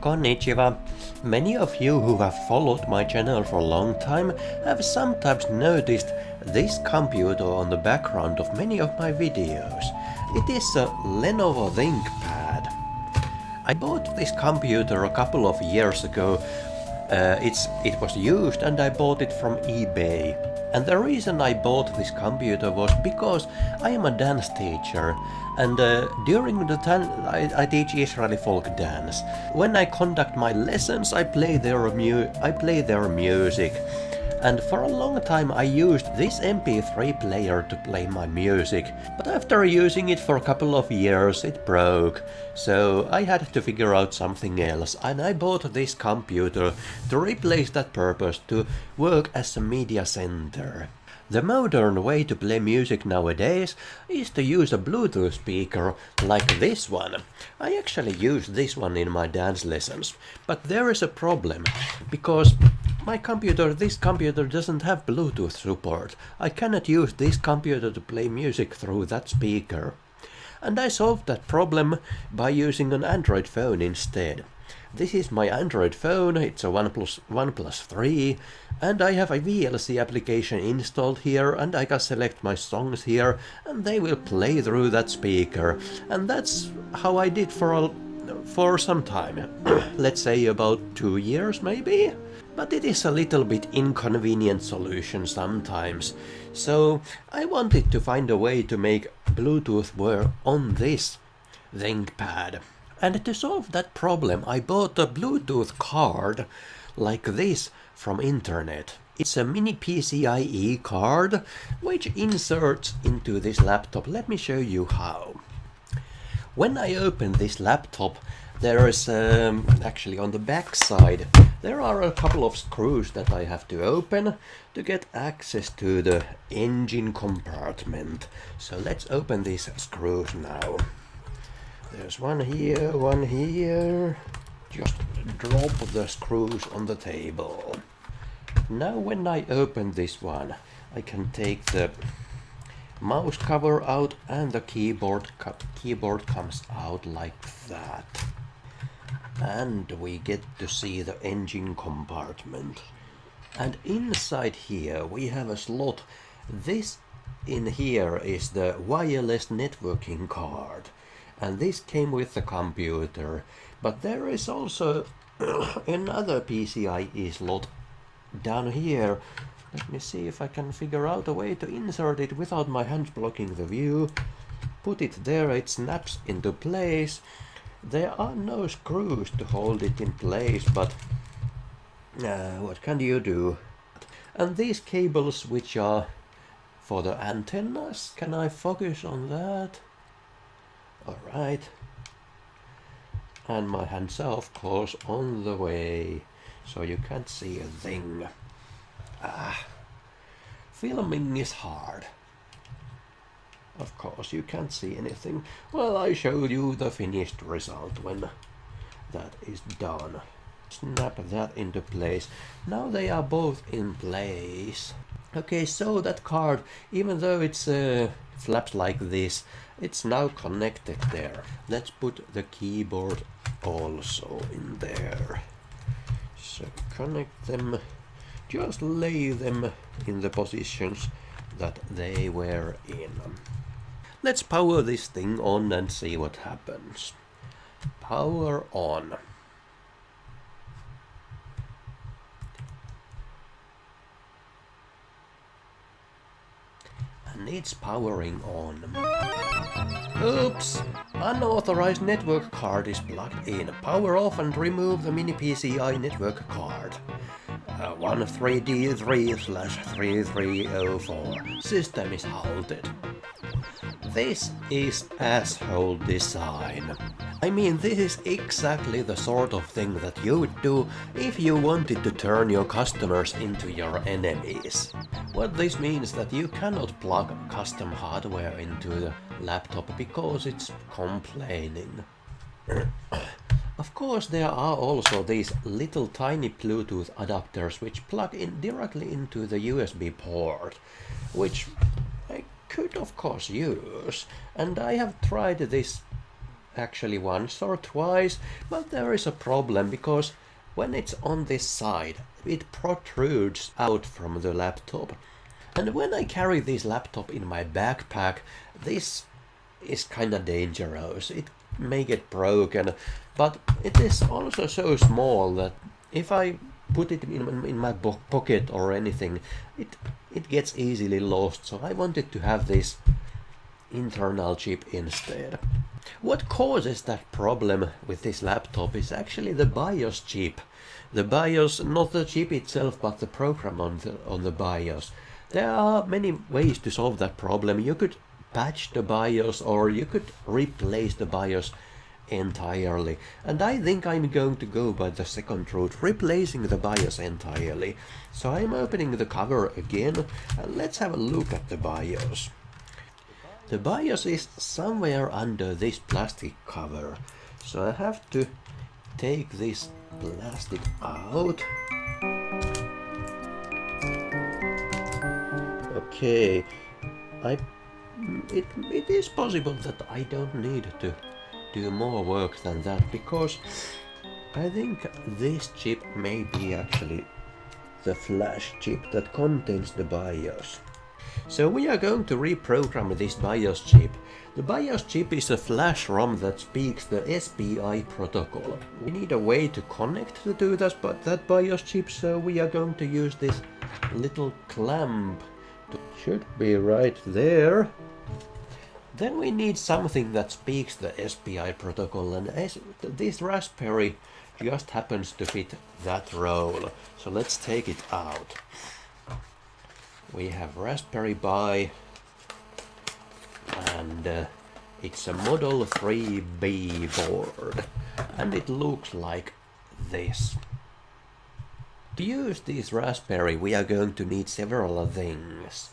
Konnichiwa. Many of you who have followed my channel for a long time have sometimes noticed this computer on the background of many of my videos. It is a Lenovo ThinkPad. I bought this computer a couple of years ago. Uh, it's, it was used and I bought it from eBay. And the reason I bought this computer was because I am a dance teacher and uh, during the time I, I, teach Israeli folk dance. When I conduct my lessons I play their, mu I play their music and for a long time I used this MP3 player to play my music, but after using it for a couple of years it broke, so I had to figure out something else and I bought this computer to replace that purpose to work as a media center. The modern way to play music nowadays is to use a Bluetooth speaker like this one. I actually use this one in my dance lessons, but there is a problem, because my computer, this computer doesn't have Bluetooth support. I cannot use this computer to play music through that speaker. And I solved that problem by using an Android phone instead. This is my Android phone, it's a OnePlus, OnePlus 3, and I have a VLC application installed here, and I can select my songs here, and they will play through that speaker. And that's how I did for a, for some time. Let's say about two years, maybe? But it is a little bit inconvenient solution sometimes. So I wanted to find a way to make Bluetooth work on this ThinkPad. And to solve that problem, I bought a Bluetooth card like this from internet. It's a mini PCIe card which inserts into this laptop. Let me show you how. When I open this laptop, there is um, actually on the back side, there are a couple of screws that I have to open to get access to the engine compartment. So let's open these screws now. There's one here, one here. Just drop the screws on the table. Now when I open this one, I can take the mouse cover out and the keyboard keyboard comes out like that. And we get to see the engine compartment. And inside here we have a slot. This in here is the wireless networking card. And this came with the computer. But there is also another PCIe slot down here. Let me see if I can figure out a way to insert it without my hands blocking the view. Put it there it snaps into place there are no screws to hold it in place but uh, what can you do and these cables which are for the antennas can I focus on that Alright. And my hands are of course on the way, so you can't see a thing. Ah, filming is hard. Of course, you can't see anything. Well, I showed you the finished result when that is done. Snap that into place. Now they are both in place. Okay, so that card, even though it's uh, flaps like this, it's now connected there. Let's put the keyboard also in there. So connect them, just lay them in the positions that they were in. Let's power this thing on and see what happens. Power on. And it's powering on. Oops! Unauthorized network card is plugged in. Power off and remove the mini PCI network card. Uh, 13D3 slash 3304. System is halted. This is asshole design. I mean, this is exactly the sort of thing that you would do if you wanted to turn your customers into your enemies. What this means is that you cannot plug custom hardware into the laptop because it's complaining. Of course there are also these little tiny Bluetooth adapters which plug in directly into the USB port, which could of course use, and I have tried this actually once or twice, but there is a problem because when it's on this side, it protrudes out from the laptop. And when I carry this laptop in my backpack, this is kinda dangerous. It may get broken, but it is also so small that if I put it in, in my pocket or anything, it it gets easily lost. So I wanted to have this internal chip instead. What causes that problem with this laptop is actually the BIOS chip. The BIOS, not the chip itself, but the program on the, on the BIOS. There are many ways to solve that problem. You could patch the BIOS or you could replace the BIOS entirely. And I think I'm going to go by the second route, replacing the BIOS entirely. So I'm opening the cover again and let's have a look at the BIOS. The BIOS is somewhere under this plastic cover. So I have to take this plastic out. Okay, I it, it is possible that I don't need to do more work than that because I think this chip may be actually the flash chip that contains the BIOS. So we are going to reprogram this BIOS chip. The BIOS chip is a flash ROM that speaks the SPI protocol. We need a way to connect to that, but that BIOS chip, so we are going to use this little clamp. It should be right there. Then we need something that speaks the SPI protocol and this Raspberry just happens to fit that role. So let's take it out. We have Raspberry Pi and uh, it's a Model 3B board and it looks like this. To use this Raspberry we are going to need several things.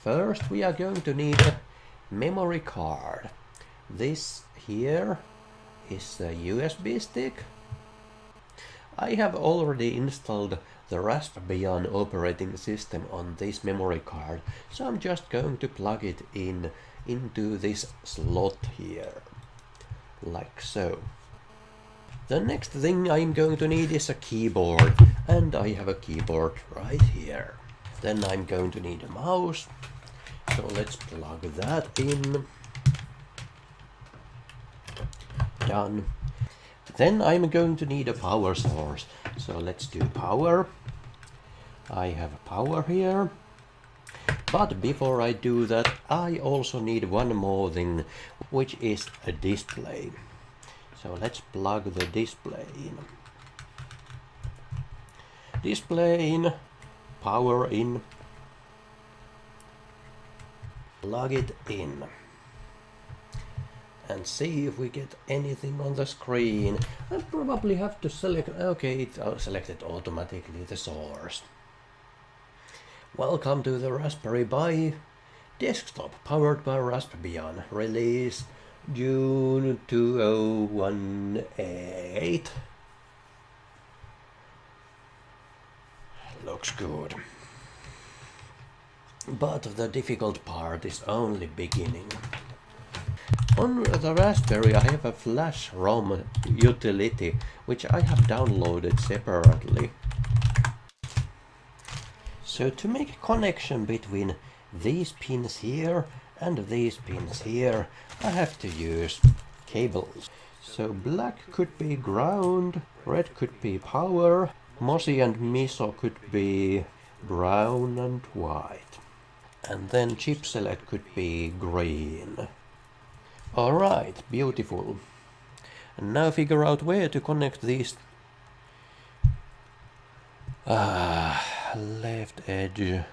First we are going to need a memory card. This here is a USB stick. I have already installed the Raspbian operating system on this memory card, so I'm just going to plug it in into this slot here, like so. The next thing I'm going to need is a keyboard, and I have a keyboard right here. Then I'm going to need a mouse, so let's plug that in. Done. Then I'm going to need a power source. So let's do power. I have power here. But before I do that, I also need one more thing, which is a display. So let's plug the display in. Display in, power in, plug it in and see if we get anything on the screen. I probably have to select, okay, it uh, selected automatically the source. Welcome to the Raspberry Pi desktop powered by Raspbian, release June 2018. Looks good. But the difficult part is only beginning. On the Raspberry I have a flash ROM utility which I have downloaded separately. So to make a connection between these pins here and these pins here I have to use cables. So black could be ground, red could be power, MOSI and MISO could be brown and white and then chip select could be green. Alright, beautiful. And now figure out where to connect these. Ah, left edge.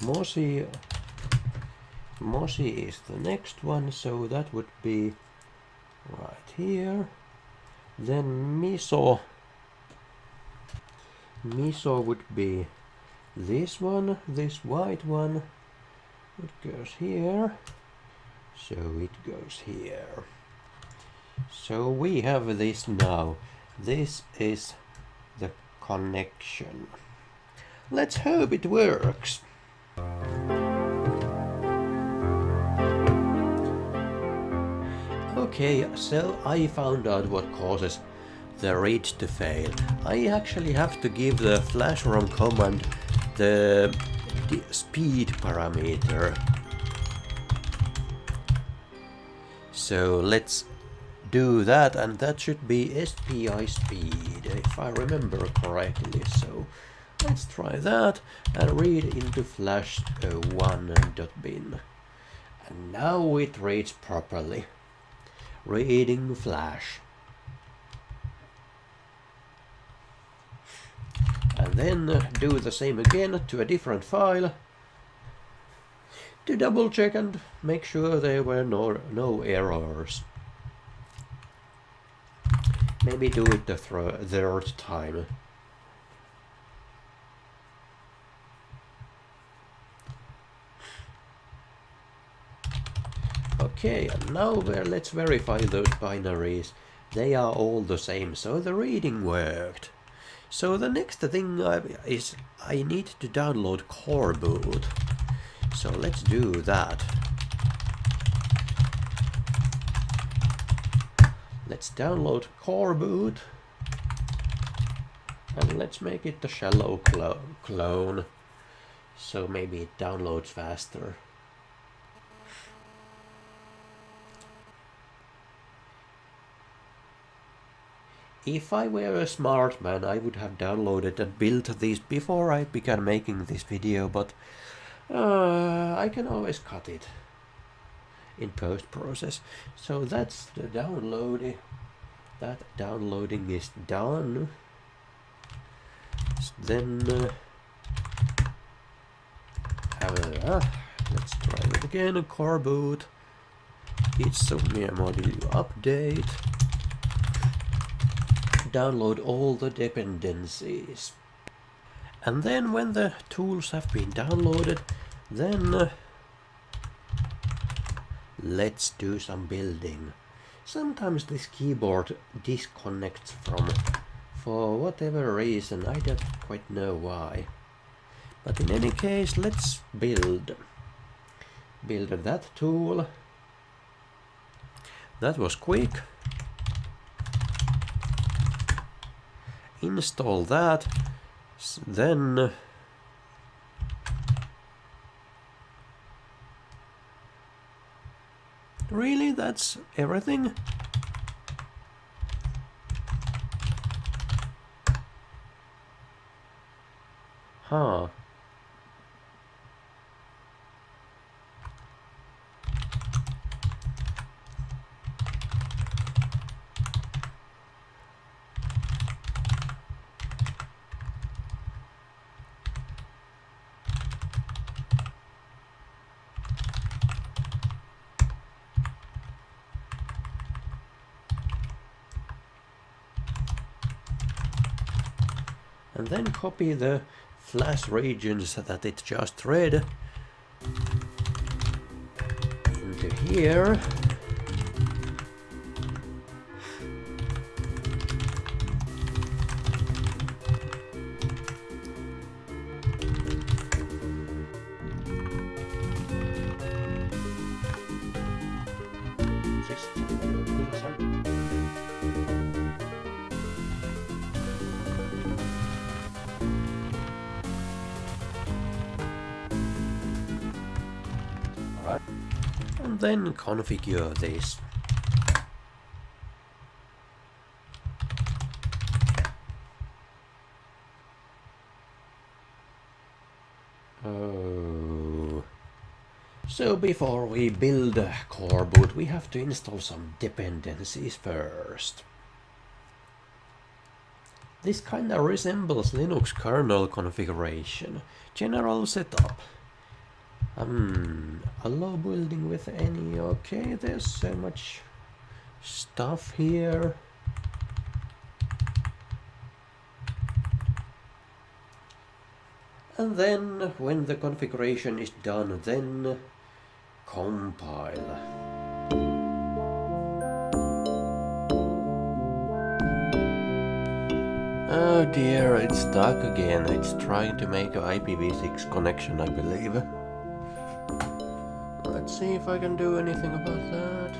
MOSI, MOSI is the next one, so that would be right here. Then MISO miso would be this one, this white one. It goes here. So it goes here. So we have this now. This is the connection. Let's hope it works. Okay, so I found out what causes the read to fail. I actually have to give the flash ROM command the, the speed parameter. So let's do that and that should be SPI speed if I remember correctly so let's try that and read into flash 1.bin and now it reads properly reading flash then do the same again to a different file to double check and make sure there were no, no errors Maybe do it the third time. Okay, now let's verify those binaries. They are all the same, so the reading worked. So the next thing is I need to download coreboot. So let's do that. Let's download coreboot. And let's make it the shallow clo clone. So maybe it downloads faster. If I were a smart man, I would have downloaded and built this before I began making this video, but uh, I can always cut it in post process. So that's the downloading. That downloading is done. Then uh, uh, let's try it again. A coreboot. Insomnia module update. Download all the dependencies. And then when the tools have been downloaded, then uh, Let's do some building. Sometimes this keyboard disconnects from, for whatever reason, I don't quite know why. But in any case, let's build. Build that tool. That was quick. Install that. Then Really? That's everything? Huh. Then copy the flash regions that it just read into here then configure this. Oh. So before we build a coreboot, we have to install some dependencies first. This kinda resembles Linux kernel configuration. General setup. Um, allow building with any, okay, there's so much stuff here. And then, when the configuration is done, then compile. Oh dear, it's stuck again. It's trying to make an IPv6 connection, I believe see if I can do anything about that.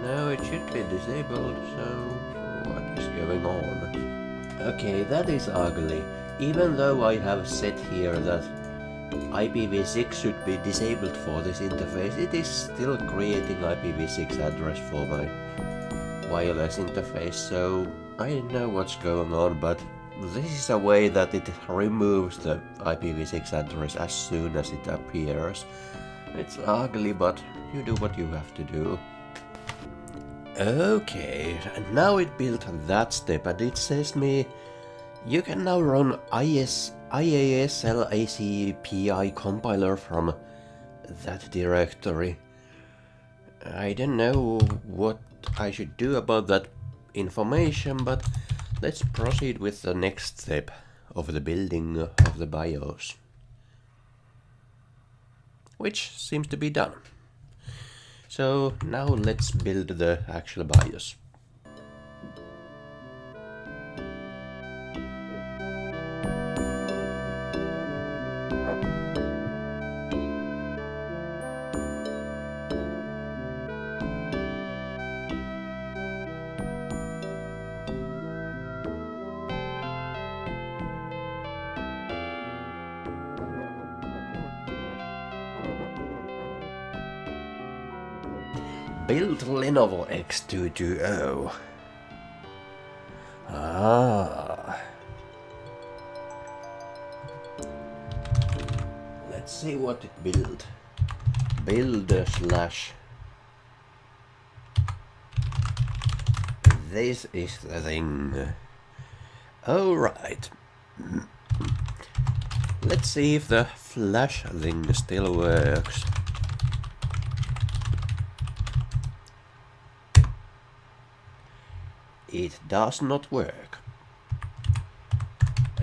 No, it should be disabled, so what is going on? Okay, that is ugly. Even though I have said here that IPv6 should be disabled for this interface, it is still creating IPv6 address for my wireless interface, so I don't know what's going on, but this is a way that it removes the IPv6 address as soon as it appears. It's ugly, but you do what you have to do. Okay, and now it built that step and it says me you can now run IS, IASL ACPI compiler from that directory. I don't know what I should do about that information, but let's proceed with the next step of the building of the BIOS. Which seems to be done. So now let's build the actual BIOS. Build Lenovo X220. Ah. Let's see what it build. Build slash. This is the thing. Alright. Let's see if the flash thing still works. It does not work.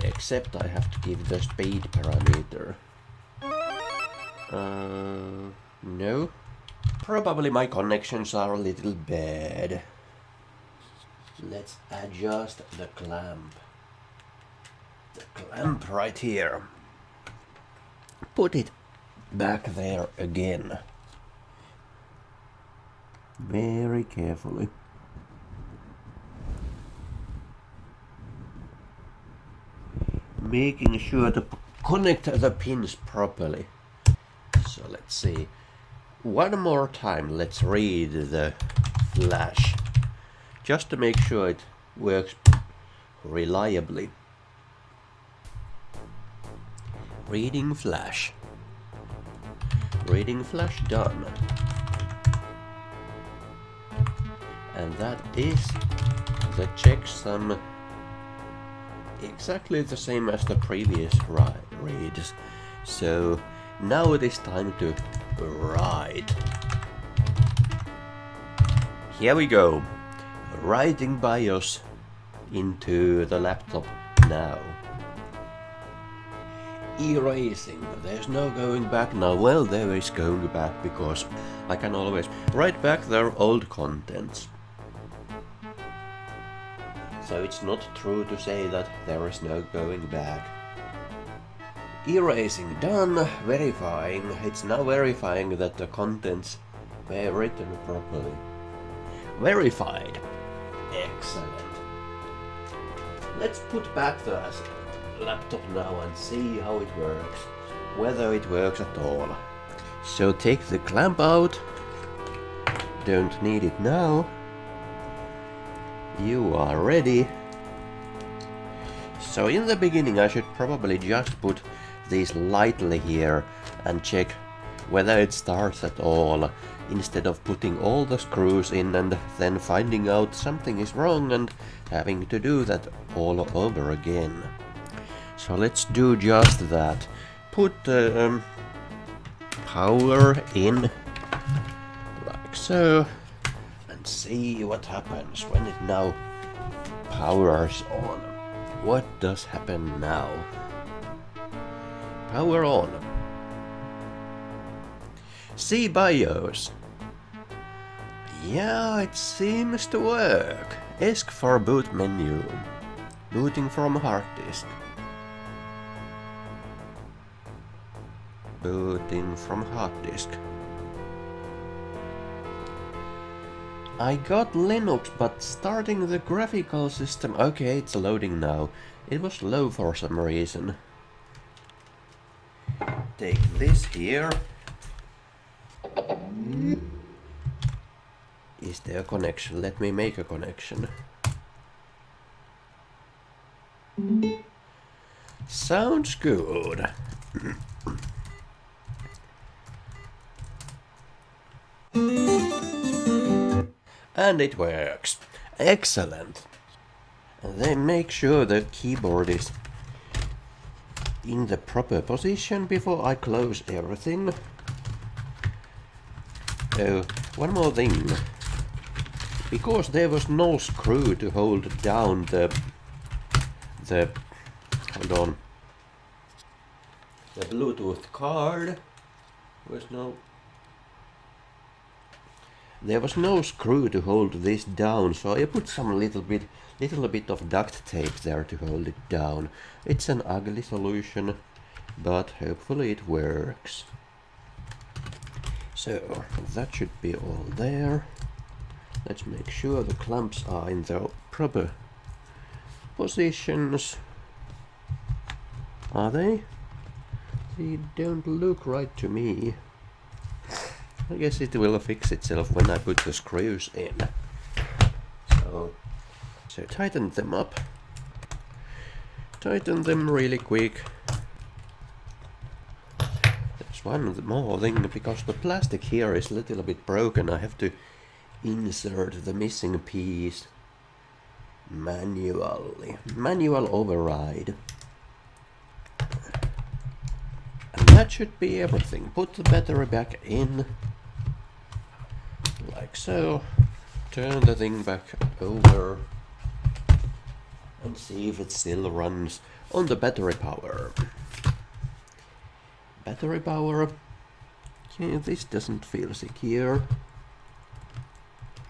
Except I have to give the speed parameter. Uh, no. Probably my connections are a little bad. Let's adjust the clamp. The clamp right here. Put it back there again. Very carefully. Making sure to connect the pins properly. So let's see. One more time, let's read the flash. Just to make sure it works reliably. Reading flash. Reading flash done. And that is the checksum exactly the same as the previous reads. So now it is time to write. Here we go. Writing BIOS into the laptop now. Erasing. There's no going back now. Well, there is going back because I can always write back their old contents. So it's not true to say that there is no going back. Erasing done, verifying. It's now verifying that the contents were written properly. Verified. Excellent. Let's put back the laptop now and see how it works. Whether it works at all. So take the clamp out. Don't need it now. You are ready. So in the beginning I should probably just put these lightly here and check whether it starts at all instead of putting all the screws in and then finding out something is wrong and having to do that all over again. So let's do just that. Put uh, um, power in like so and see what happens when it now powers on. What does happen now? Power on. See BIOS. Yeah, it seems to work. Ask for boot menu. Booting from hard disk. Booting from hard disk. I got Linux, but starting the graphical system... Okay, it's loading now. It was slow for some reason. Take this here. Is there a connection? Let me make a connection. Sounds good. and it works. Excellent. And then make sure the keyboard is in the proper position before I close everything. Oh, one more thing. Because there was no screw to hold down the... the... hold on. The Bluetooth card was no there was no screw to hold this down, so I put some little bit, little bit of duct tape there to hold it down. It's an ugly solution, but hopefully it works. So, that should be all there. Let's make sure the clamps are in their proper positions. Are they? They don't look right to me. I guess it will fix itself when I put the screws in. So, so tighten them up. Tighten them really quick. There's one more thing, because the plastic here is a little bit broken, I have to insert the missing piece manually. Manual override. And that should be everything. Put the battery back in like so. Turn the thing back over and see if it still runs on the battery power. Battery power. Okay, this doesn't feel secure.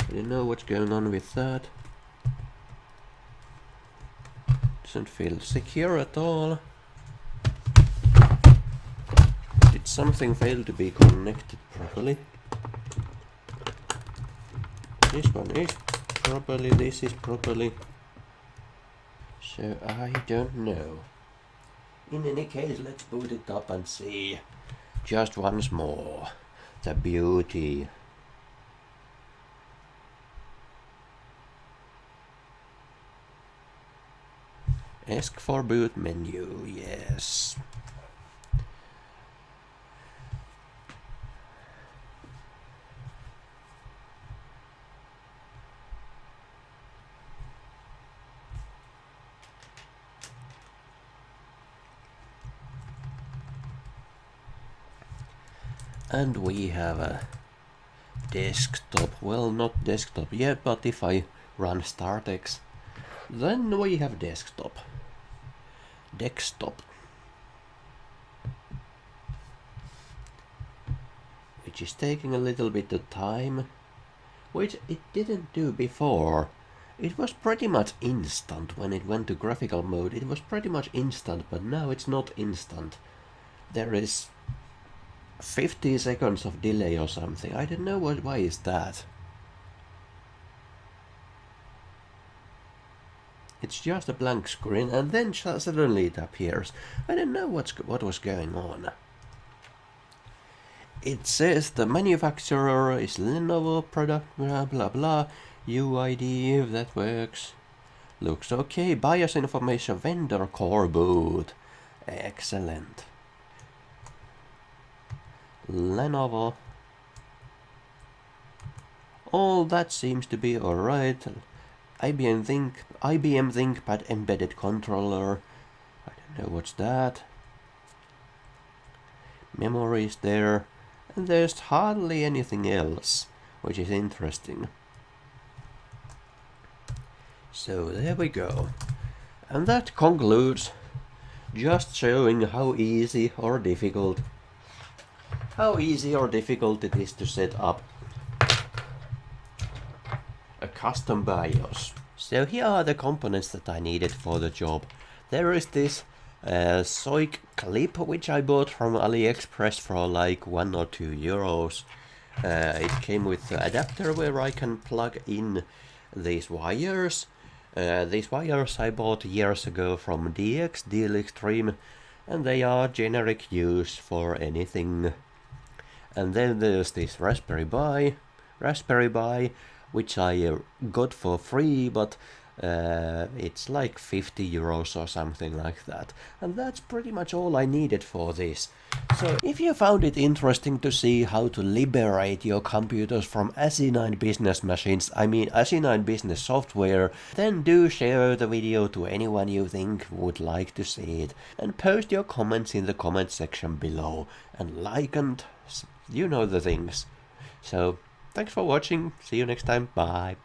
I don't know what's going on with that. Doesn't feel secure at all. Did something fail to be connected properly? This one is properly, this is properly. So I don't know. In any case, let's boot it up and see. Just once more. The beauty. Ask for boot menu, yes. And we have a desktop. Well, not desktop yet, but if I run startx then we have desktop. Desktop. Which is taking a little bit of time, which it didn't do before. It was pretty much instant when it went to graphical mode. It was pretty much instant, but now it's not instant. There is 50 seconds of delay or something. I don't know what, why is that. It's just a blank screen and then suddenly it appears. I don't know what's what was going on. It says the manufacturer is Lenovo product blah blah blah UID if that works. Looks okay. BIOS information vendor coreboot. Excellent. Lenovo. All that seems to be alright. IBM Think IBM ThinkPad embedded controller. I don't know what's that. Memory is there. And there's hardly anything else, which is interesting. So there we go. And that concludes just showing how easy or difficult how easy or difficult it is to set up a custom BIOS. So here are the components that I needed for the job. There is this uh, SOIC clip which I bought from AliExpress for like 1 or 2 euros. Uh, it came with an adapter where I can plug in these wires. Uh, these wires I bought years ago from DX, Deal Extreme, and they are generic use for anything. And then there's this Raspberry Pi, Raspberry Pi, which I uh, got for free, but uh, it's like 50 euros or something like that. And that's pretty much all I needed for this. So if you found it interesting to see how to liberate your computers from ASI9 business machines, I mean ASI9 business software, then do share the video to anyone you think would like to see it. And post your comments in the comment section below. And like and you know the things. So thanks for watching, see you next time, bye.